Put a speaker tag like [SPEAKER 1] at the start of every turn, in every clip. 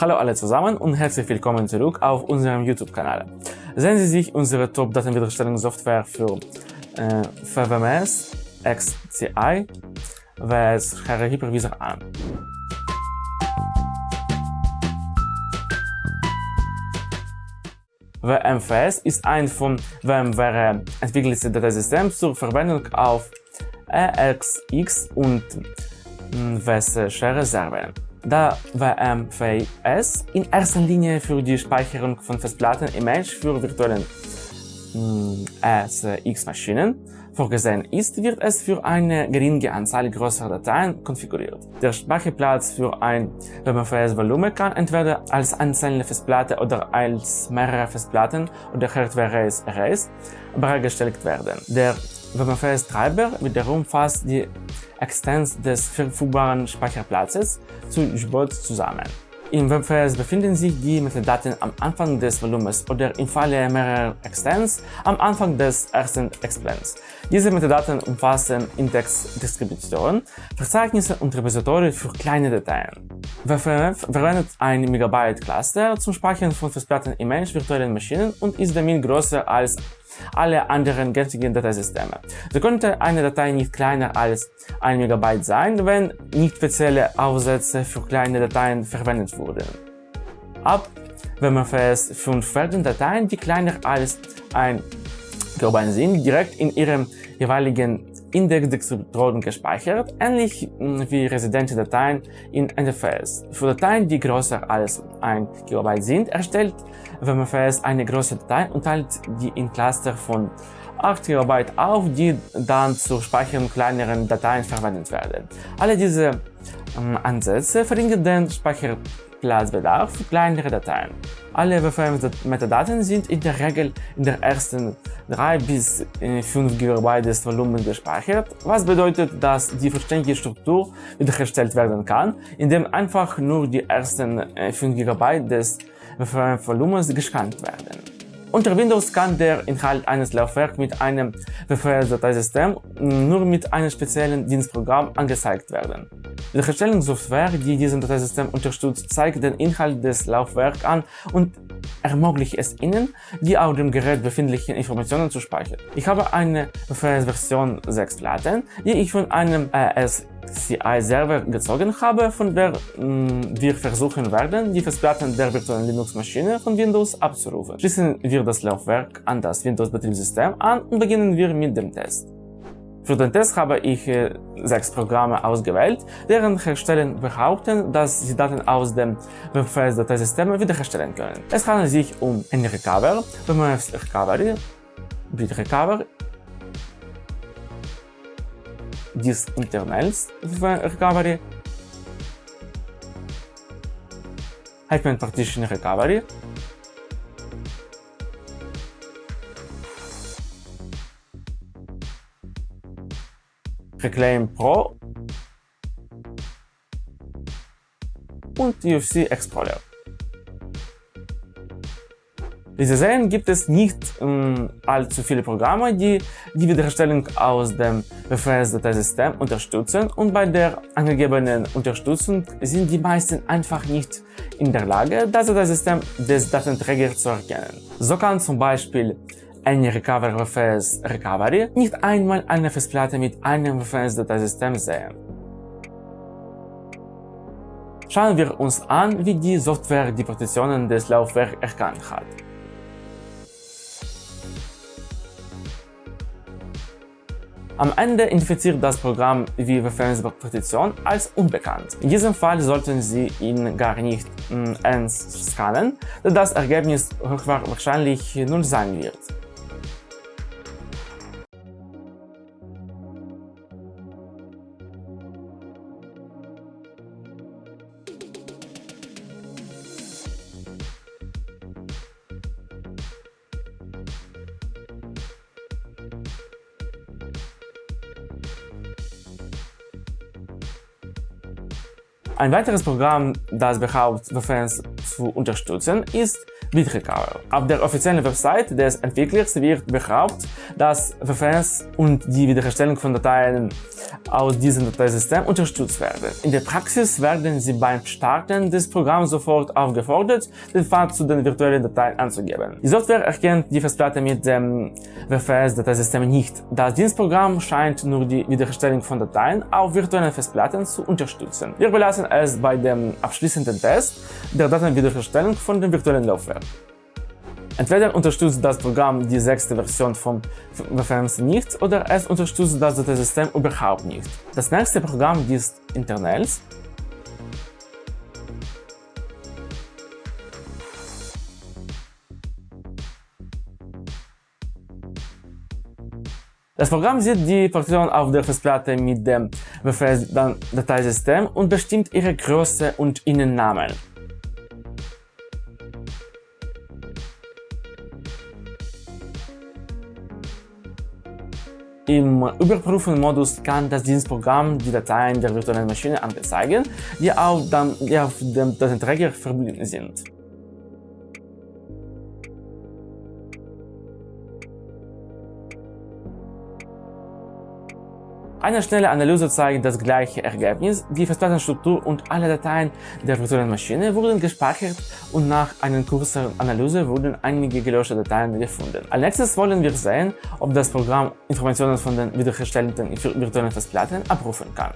[SPEAKER 1] Hallo alle zusammen und herzlich willkommen zurück auf unserem YouTube-Kanal. Sehen Sie sich unsere Top-Datenwiederherstellungssoftware für äh, VWMS XCI vs Hypervisor an. WMFS ist ein von VMware entwickeltes Dateisystem zur Verwendung auf EXX und WS-Share-Servern. Da WMFS in erster Linie für die Speicherung von Festplatten Image für virtuellen SX-Maschinen vorgesehen ist, wird es für eine geringe Anzahl größerer Dateien konfiguriert. Der Speicherplatz für ein WMFS-Volumen kann entweder als einzelne Festplatte oder als mehrere Festplatten oder Hardware-Arrays bereitgestellt werden. Der WMFS-Treiber wiederum fasst die Extens des verfügbaren Speicherplatzes zu JBOD zusammen. Im WebFS befinden sich die Metadaten am Anfang des Volumens oder im Falle mehrerer Extents am Anfang des ersten Explans. Diese Metadaten umfassen Indexdistributionen, Verzeichnisse und Repository für kleine Dateien. WFF verwendet ein Megabyte Cluster zum Speichern von Festplatten-Image virtuellen Maschinen und ist damit größer als alle anderen gängigen Dateisysteme. So könnte eine Datei nicht kleiner als 1 MB sein, wenn nicht spezielle Aufsätze für kleine Dateien verwendet wurden. Ab WMFS 5 werden Dateien, die kleiner als 1 GB sind, direkt in ihrem jeweiligen Indexdistributoren gespeichert, ähnlich hm, wie residente Dateien in NFS. Für Dateien, die größer als 1 GB sind, erstellt WMFS eine große Datei und teilt die in Cluster von 8 GB auf, die dann zur Speicherung kleineren Dateien verwendet werden. Alle diese ähm, Ansätze verringern den Speicherplatzbedarf für kleinere Dateien. Alle WFM-Metadaten sind in der Regel in der ersten 3 bis 5 GB des Volumens gespeichert, was bedeutet, dass die vollständige Struktur wiederhergestellt werden kann, indem einfach nur die ersten 5 GB des WFM-Volumens gescannt werden. Unter Windows kann der Inhalt eines Laufwerks mit einem WFS-Dateisystem nur mit einem speziellen Dienstprogramm angezeigt werden. Die Herstellungssoftware, die dieses Dateisystem unterstützt, zeigt den Inhalt des Laufwerks an und ermöglicht es Ihnen, die auf dem Gerät befindlichen Informationen zu speichern. Ich habe eine WFS-Version 6 Platten, die ich von einem AS CI-Server gezogen habe, von der mh, mm, wir versuchen werden, die Festplatten der virtuellen Linux-Maschine von Windows abzurufen. Schließen wir das Laufwerk an das Windows-Betriebssystem an und beginnen wir mit dem Test. Für den Test habe ich äh, sechs Programme ausgewählt, deren Hersteller behaupten, dass sie Daten aus dem WFS-Dateisystem wiederherstellen können. Es handelt sich um NRecover, WMF Recovery, Bit Recover, disk internals recovery, Hyphen partition recovery, Reclaim Pro. Und UFC Explorer. Wie Sie sehen, gibt es nicht ähm, allzu viele Programme, die die Wiederherstellung aus dem WFS-Dateisystem unterstützen und bei der angegebenen Unterstützung sind die meisten einfach nicht in der Lage, das Dateisystem des Datenträgers zu erkennen. So kann zum Beispiel eine Recover WFS Recovery nicht einmal eine Festplatte mit einem WFS-Dateisystem sehen. Schauen wir uns an, wie die Software die Partitionen des Laufwerks erkannt hat. Am Ende identifiziert das Programm die Referenzpartition als unbekannt. In diesem Fall sollten Sie ihn gar nicht äh, scannen, da das Ergebnis wahrscheinlich 0 sein wird. Ein weiteres Programm, das behauptet, WFS zu unterstützen, ist BitRecover. Auf der offiziellen Website des Entwicklers wird behauptet, dass WFS und die Wiederherstellung von Dateien aus diesem Dateisystem unterstützt werden. In der Praxis werden Sie beim Starten des Programms sofort aufgefordert, den Pfad zu den virtuellen Dateien anzugeben. Die Software erkennt die Festplatte mit dem WFS-Dateisystem nicht. Das Dienstprogramm scheint nur die Wiederherstellung von Dateien auf virtuellen Festplatten zu unterstützen. Wir belassen es bei dem abschließenden Test der Datenwiederherstellung von dem virtuellen Laufwerk. Entweder unterstützt das Programm die sechste Version von WFMC nicht oder es unterstützt das Dateisystem überhaupt nicht. Das nächste Programm ist Internals. Das Programm sieht die Partition auf der Festplatte mit dem WFS-Dateisystem und bestimmt ihre Größe und Innennamen. Im Überprüfen-Modus kann das Dienstprogramm die Dateien der virtuellen Maschine anzeigen, die auf, dem, die auf dem Datenträger verbunden sind. Eine schnelle Analyse zeigt das gleiche Ergebnis. Die Festplattenstruktur und alle Dateien der virtuellen Maschine wurden gespeichert und nach einer kurzen Analyse wurden einige gelöschte Dateien gefunden. Als nächstes wollen wir sehen, ob das Programm Informationen von den wiederhergestellten virtuellen Festplatten abrufen kann.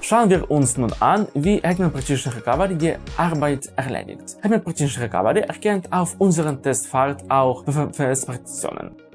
[SPEAKER 1] Schauen wir uns nun an, wie Hetman Partition Recovery die Arbeit erledigt. Hetman Partition Recovery erkennt auf unseren Testpfad auch VFS-Partitionen.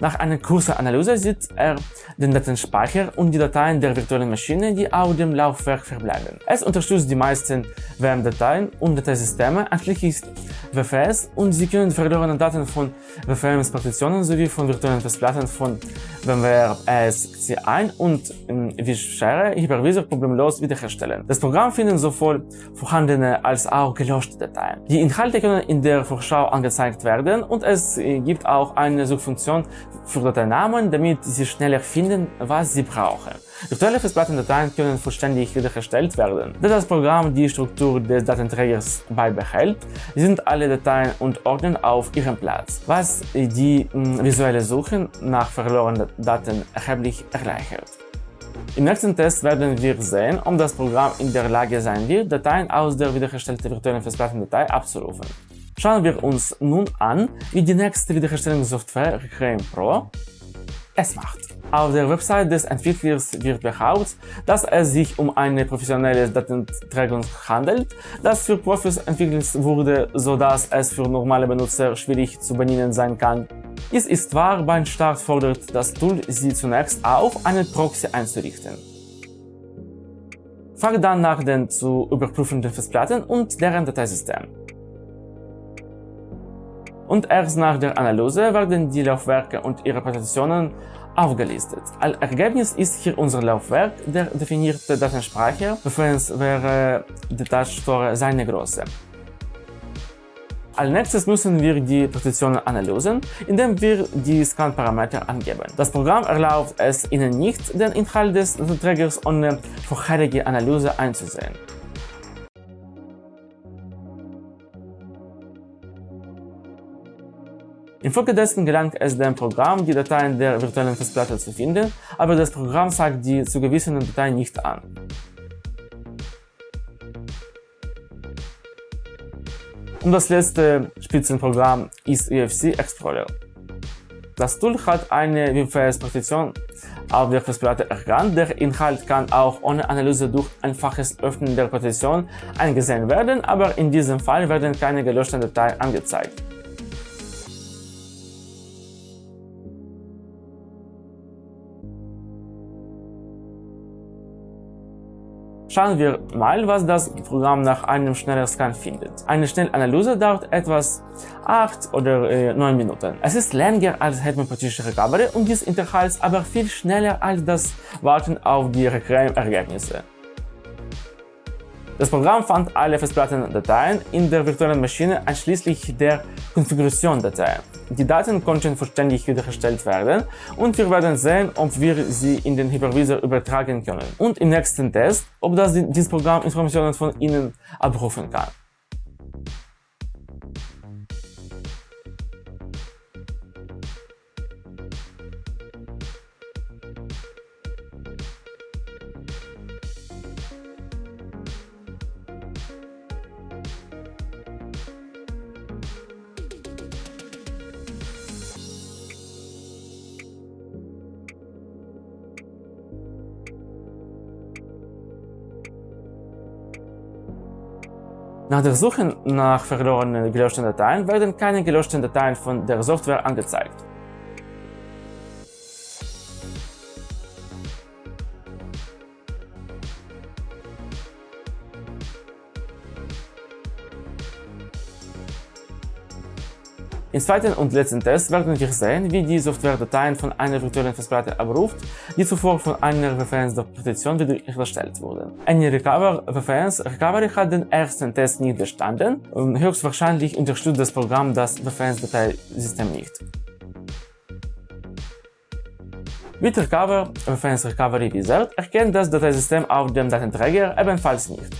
[SPEAKER 1] Nach einer kurzen Analyse sieht er den Datenspeicher und die Dateien der virtuellen Maschine, die auf dem Laufwerk verbleiben. Es unterstützt die meisten VM-Dateien und Dateisysteme, einschließlich WFS und Sie können verlorene Daten von WFM-Partitionen sowie von virtuellen Festplatten von VMware ESXi1 und vSphere Hypervisor problemlos wiederherstellen. Das Programm findet sowohl vorhandene als auch gelöschte Dateien. Die Inhalte können in der Vorschau angezeigt werden und es gibt auch eine Suchfunktion für Dateinamen, damit Sie schneller finden, was Sie brauchen. Virtuelle Festplattendateien können vollständig wiederhergestellt werden. Da das Programm die Struktur des Datenträgers beibehält, sind alle Dateien und Ordner auf ihrem Platz, was die hm, visuelle Suche nach verlorenen Daten erheblich erleichtert. Im nächsten Test werden wir sehen, ob das Programm in der Lage sein wird, Dateien aus der wiederhergestellten virtuellen Festplattendatei abzurufen. Schauen wir uns nun an, wie die nächste Wiederherstellungssoftware Reclaim Pro es macht. Auf der Website des Entwicklers wird behauptet, dass es sich um eine professionelle Datenträgung handelt, das für Profis entwickelt wurde, sodass es für normale Benutzer schwierig zu bedienen sein kann. Es ist wahr, beim Start fordert das Tool Sie zunächst auf, einen Proxy einzurichten. Frage dann nach den zu überprüfenden Festplatten und deren Dateisystem. Und erst nach der Analyse werden die Laufwerke und ihre Partitionen aufgelistet. Als Ergebnis ist hier unser Laufwerk, der definierte Datenspeicher, Referenz wäre Datastore seine Größe. Als nächstes müssen wir die Partitionen analysieren, indem wir die Scan-Parameter angeben. Das Programm erlaubt es Ihnen nicht, den Inhalt des Datenträgers ohne vorherige Analyse einzusehen. Infolgedessen gelangt es dem Programm, die Dateien der virtuellen Festplatte zu finden, aber das Programm zeigt die zugewiesenen Dateien nicht an. Und das letzte Spitzenprogramm ist UFC Explorer. Das Tool hat eine WFS-Partition auf der Festplatte erkannt. Der Inhalt kann auch ohne Analyse durch einfaches Öffnen der Partition eingesehen werden, aber in diesem Fall werden keine gelöschten Dateien angezeigt. Schauen wir mal, was das Programm nach einem schnellen Scan findet. Eine Schnellanalyse dauert etwas 8 oder äh, 9 Minuten. Es ist länger als Hetman Partition Recovery und dies Interhalt aber viel schneller als das Warten auf die Reclaim-Ergebnisse. Das Programm fand alle Festplattendateien in der virtuellen Maschine einschließlich der Konfiguration-Datei. Die Daten konnten vollständig wiederhergestellt werden und wir werden sehen, ob wir sie in den Hypervisor übertragen können und im nächsten Test, ob das dieses Programm Informationen von Ihnen abrufen kann. Nach der Suche nach verlorenen gelöschten Dateien werden keine gelöschten Dateien von der Software angezeigt. Im zweiten und letzten Test werden wir sehen, wie die Software Dateien von einer virtuellen Festplatte abruft, die zuvor von einer VPN-Partition wiederhergestellt wurden. Eine Recover VPNs Recovery hat den ersten Test nicht bestanden höchstwahrscheinlich unterstützt das Programm das VPNs-Dateisystem nicht. Mit Recover VPNs Recovery Wizard erkennt das Dateisystem auf dem Datenträger ebenfalls nicht.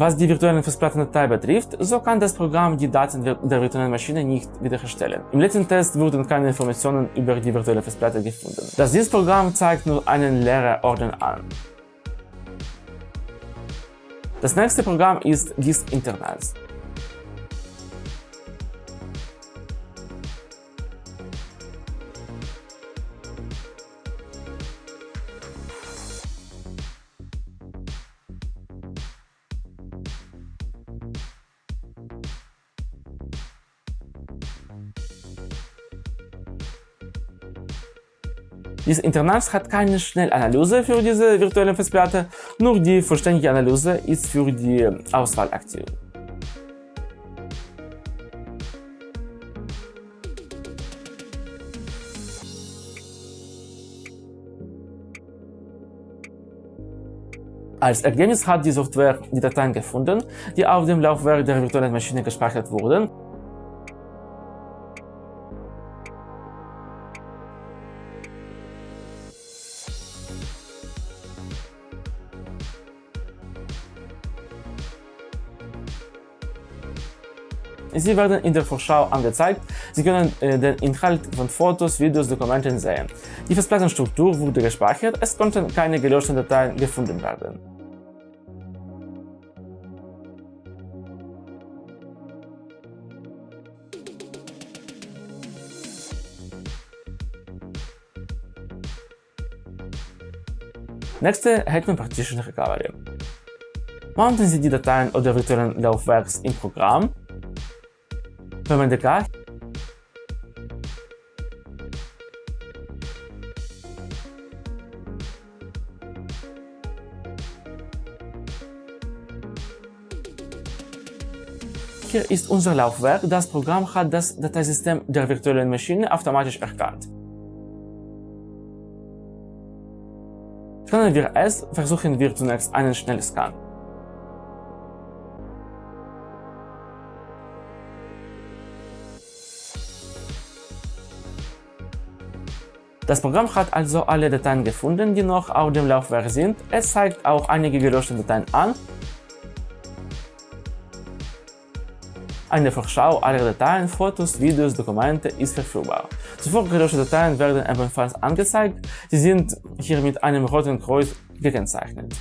[SPEAKER 1] Was die virtuelle Festplattendatei betrifft, so kann das Programm die Daten der virtuellen Maschine nicht wiederherstellen. Im letzten Test wurden keine Informationen über die virtuelle Festplatte gefunden. Das dieses Programm zeigt nur einen leeren Ordner an. Das nächste Programm ist Disk Internals. Dieses Internat hat keine Schnellanalyse für diese virtuelle Festplatte, nur die vollständige Analyse ist für die Auswahl aktiv. Als Ergebnis hat die Software die Dateien gefunden, die auf dem Laufwerk der virtuellen Maschine gespeichert wurden Sie werden in der Vorschau angezeigt. Sie können äh, den Inhalt von Fotos, Videos, Dokumenten sehen. Die Festplattenstruktur wurde gespeichert, es konnten keine gelöschten Dateien gefunden werden. Nächste Hetman Partition Recovery. Mounten Sie die Dateien oder virtuellen Laufwerks im Programm Verwende Hier ist unser Laufwerk. Das Programm hat das Dateisystem der virtuellen Maschine automatisch erkannt. Können wir es, versuchen wir zunächst einen Schnellscan. Das Programm hat also alle Dateien gefunden, die noch auf dem Laufwerk sind. Es zeigt auch einige gelöschte Dateien an. Eine Vorschau aller Dateien, Fotos, Videos, Dokumente ist verfügbar. Zuvor gelöschte Dateien werden ebenfalls angezeigt. Sie sind hier mit einem roten Kreuz gekennzeichnet.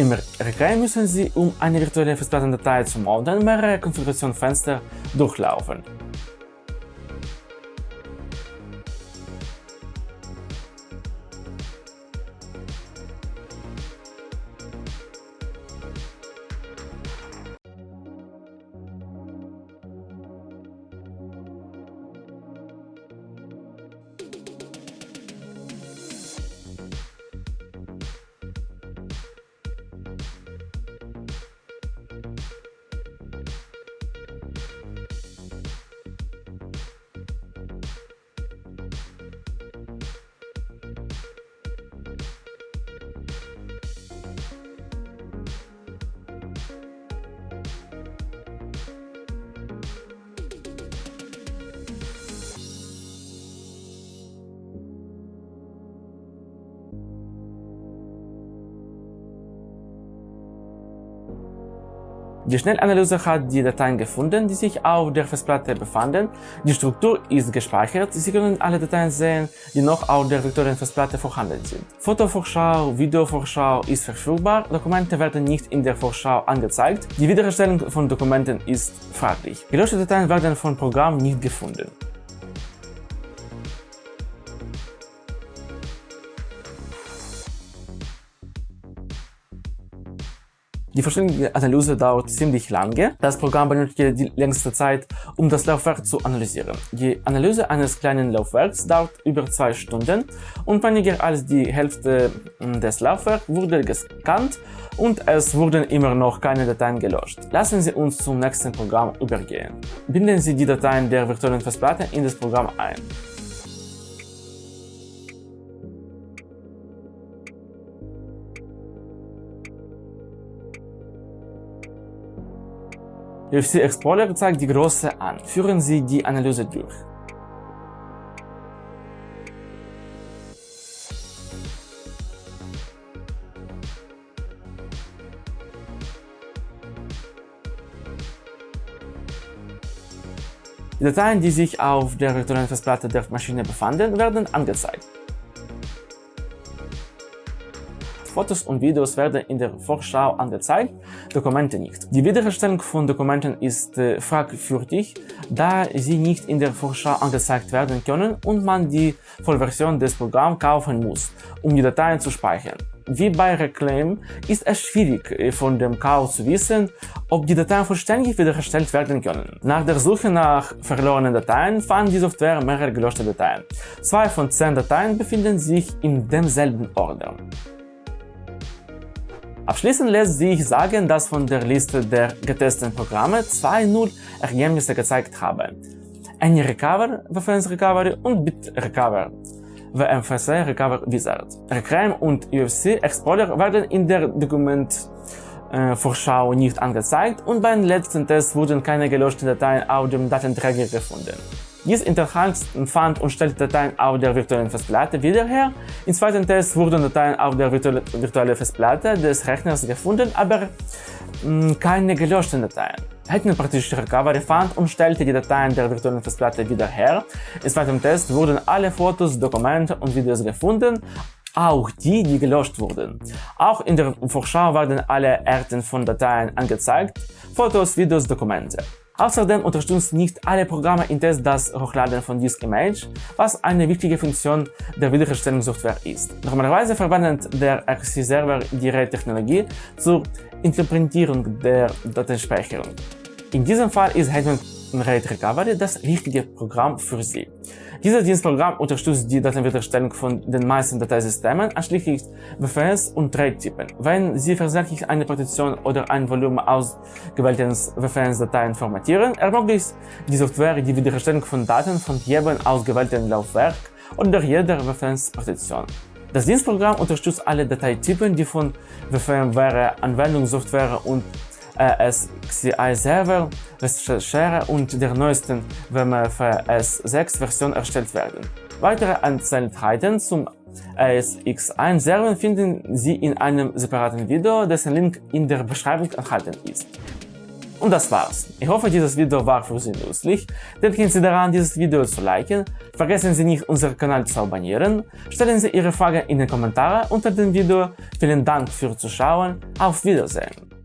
[SPEAKER 1] Im Reclaim müssen Sie, um eine virtuelle Festplattendatei zu mounten, mehrere Konfigurationsfenster durchlaufen. Die Schnellanalyse hat die Dateien gefunden, die sich auf der Festplatte befanden. Die Struktur ist gespeichert. Sie können alle Dateien sehen, die noch auf der virtuellen Festplatte vorhanden sind. Fotovorschau, Videovorschau ist verfügbar. Dokumente werden nicht in der Vorschau angezeigt. Die Wiederherstellung von Dokumenten ist fraglich. Gelöschte Dateien werden vom Programm nicht gefunden. Die vollständige Analyse dauert ziemlich lange. Das Programm benötigt die längste Zeit, um das Laufwerk zu analysieren. Die Analyse eines kleinen Laufwerks dauert über zwei Stunden und weniger als die Hälfte hm, des Laufwerks wurde gescannt und es wurden immer noch keine Dateien gelöscht. Lassen Sie uns zum nächsten Programm übergehen. Binden Sie die Dateien der virtuellen Festplatte in das Programm ein. UFC Explorer zeigt die Größe an. Führen Sie die Analyse durch. Die Dateien, die sich auf der virtuellen Festplatte der Maschine befanden, werden angezeigt. Fotos und Videos werden in der Vorschau angezeigt, Dokumente nicht. Die Wiederherstellung von Dokumenten ist äh, fragwürdig, da sie nicht in der Vorschau angezeigt werden können und man die Vollversion des Programms kaufen muss, um die Dateien zu speichern. Wie bei Reclaim ist es schwierig, äh, von dem Kauf zu wissen, ob die Dateien vollständig wiederhergestellt werden können. Nach der Suche nach verlorenen Dateien fand die Software mehrere gelöschte Dateien. Zwei von zehn Dateien befinden sich in demselben Ordner. Abschließend lässt sich sagen, dass von der Liste der getesteten Programme zwei nur Ergebnisse gezeigt haben. AnyRecover, Recovery und BitRecover, WMFS Recover Wizard. Reclaim und UFC Explorer werden in der Dokumentvorschau äh, nicht angezeigt und beim letzten Test wurden keine gelöschten Dateien auf dem Datenträger gefunden. Dies Interface fand und stellte Dateien auf der virtuellen Festplatte wieder her. Im zweiten Test wurden Dateien auf der virtuellen Festplatte des Rechners gefunden, aber mh, hm, keine gelöschten Dateien. Hackman praktisch Recovery fand und stellte die Dateien der virtuellen Festplatte wieder her. Im zweiten Test wurden alle Fotos, Dokumente und Videos gefunden, auch die, die gelöscht wurden. Auch in der Vorschau werden alle Arten von Dateien angezeigt, Fotos, Videos, Dokumente. Außerdem unterstützt nicht alle Programme in Test das Hochladen von Disk Image, was eine wichtige Funktion der Wiederherstellungssoftware ist. Normalerweise verwendet der RC-Server die RAID-Technologie zur Interpretierung der Datenspeicherung. In diesem Fall ist Hetman RAID Recovery das richtige Programm für Sie. Dieses Dienstprogramm unterstützt die Datenwiederherstellung von den meisten Dateisystemen, einschließlich WFS und RAID-Typen. Wenn Sie versehentlich eine Partition oder ein Volumen aus WFS-Dateien formatieren, ermöglicht die Software die Wiederherstellung von Daten von jedem ausgewählten Laufwerk oder jeder WFS-Partition. Das Dienstprogramm unterstützt alle Dateitypen, die von VMware Anwendungssoftware und ASCII Server, Recherche und der neuesten WMFS 6 Version erstellt werden. Weitere Einzelheiten zum ASX1 Server finden Sie in einem separaten Video, dessen Link in der Beschreibung enthalten ist. Und das war's. Ich hoffe, dieses Video war für Sie nützlich. Denken Sie daran, dieses Video zu liken. Vergessen Sie nicht, unseren Kanal zu abonnieren. Stellen Sie Ihre Frage in den Kommentaren unter dem Video. Vielen Dank fürs Zuschauen. Auf Wiedersehen.